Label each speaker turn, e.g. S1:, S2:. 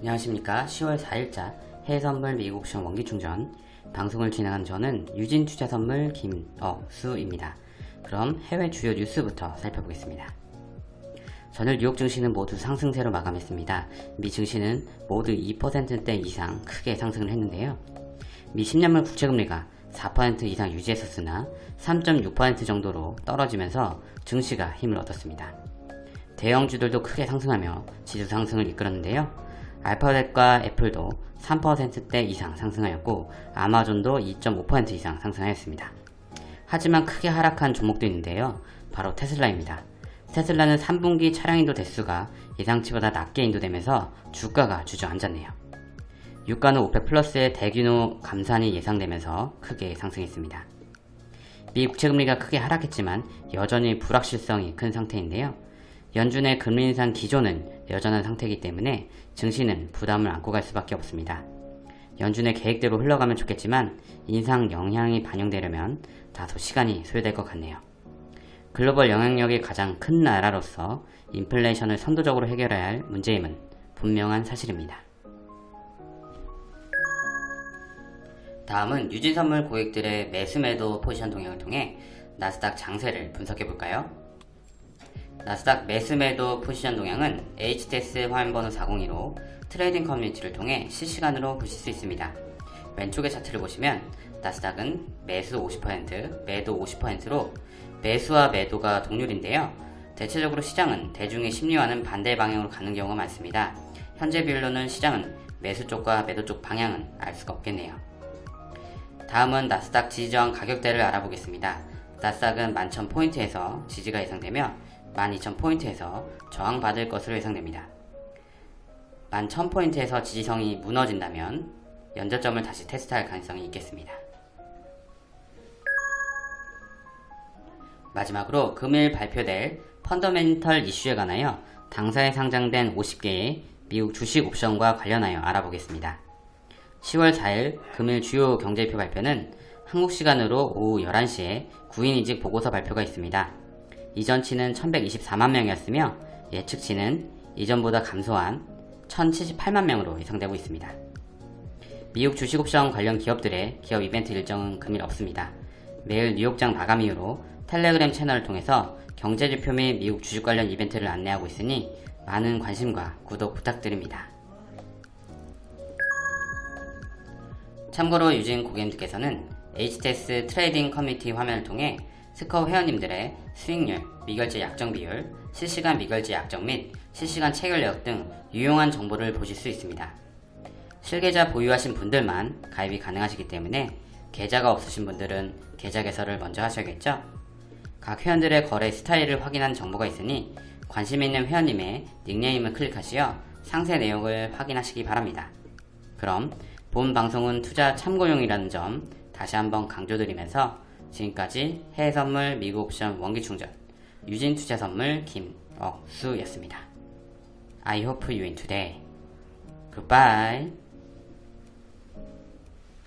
S1: 안녕하십니까 10월 4일자 해외선물 미국옵션 원기충전 방송을 진행한 저는 유진투자선물 김억수입니다. 그럼 해외 주요 뉴스부터 살펴보겠습니다. 전일 뉴욕 증시는 모두 상승세로 마감했습니다. 미 증시는 모두 2%대 이상 크게 상승을 했는데요. 미 10년물 국채금리가 4% 이상 유지했었으나 3.6% 정도로 떨어지면서 증시가 힘을 얻었습니다. 대형주들도 크게 상승하며 지수 상승을 이끌었는데요. 알파벳과 애플도 3%대 이상 상승하였고 아마존도 2.5% 이상 상승하였습니다. 하지만 크게 하락한 종목도 있는데요. 바로 테슬라입니다. 테슬라는 3분기 차량 인도 대수가 예상치보다 낮게 인도되면서 주가가 주저앉았네요. 유가는 오펙 플러스의 대규모 감산이 예상되면서 크게 상승했습니다. 미 국채금리가 크게 하락했지만 여전히 불확실성이 큰 상태인데요. 연준의 금리 인상 기조는 여전한 상태이기 때문에 증시는 부담을 안고 갈 수밖에 없습니다. 연준의 계획대로 흘러가면 좋겠지만 인상 영향이 반영되려면 다소 시간이 소요될 것 같네요. 글로벌 영향력이 가장 큰 나라로서 인플레이션을 선도적으로 해결해야 할 문제임은 분명한 사실입니다. 다음은 유진선물 고객들의 매수매도 포지션 동향을 통해 나스닥 장세를 분석해 볼까요? 나스닥 매수매도 포지션 동향은 HTS 화면번호 402로 트레이딩 커뮤니티를 통해 실시간으로 보실 수 있습니다. 왼쪽의 차트를 보시면 나스닥은 매수 50%, 매도 50%로 매수와 매도가 동률인데요. 대체적으로 시장은 대중의 심리와는 반대 방향으로 가는 경우가 많습니다. 현재 비율로는 시장은 매수 쪽과 매도 쪽 방향은 알 수가 없겠네요. 다음은 나스닥 지지저항 가격대를 알아보겠습니다. 나스닥은 11,000포인트에서 지지가 예상되며 12,000포인트에서 저항받을 것으로 예상됩니다. 11,000포인트에서 지지성이 무너진다면 연저점을 다시 테스트할 가능성이 있겠습니다. 마지막으로 금일 발표될 펀더멘털 이슈에 관하여 당사에 상장된 50개의 미국 주식 옵션과 관련하여 알아보겠습니다. 10월 4일 금일 주요 경제표 발표는 한국 시간으로 오후 11시에 구인이직 보고서 발표가 있습니다. 이전치는 1124만 명이었으며 예측치는 이전보다 감소한 1078만 명으로 예상되고 있습니다. 미국 주식옵션 관련 기업들의 기업 이벤트 일정은 금일 없습니다. 매일 뉴욕장 마감 이후로 텔레그램 채널을 통해서 경제지표 및 미국 주식 관련 이벤트를 안내하고 있으니 많은 관심과 구독 부탁드립니다. 참고로 유진 고객님들께서는 HTS 트레이딩 커뮤니티 화면을 통해 스커 회원님들의 수익률, 미결제 약정 비율, 실시간 미결제 약정 및 실시간 체결 내역 등 유용한 정보를 보실 수 있습니다. 실계좌 보유하신 분들만 가입이 가능하시기 때문에 계좌가 없으신 분들은 계좌 개설을 먼저 하셔야겠죠? 각 회원들의 거래 스타일을 확인한 정보가 있으니 관심 있는 회원님의 닉네임을 클릭하시어 상세 내용을 확인하시기 바랍니다. 그럼 본 방송은 투자 참고용이라는 점 다시 한번 강조드리면서 지금까지 해외선물 미국 옵션 원기충전 유진투자선물 김억수였습니다. I hope you win today. Goodbye.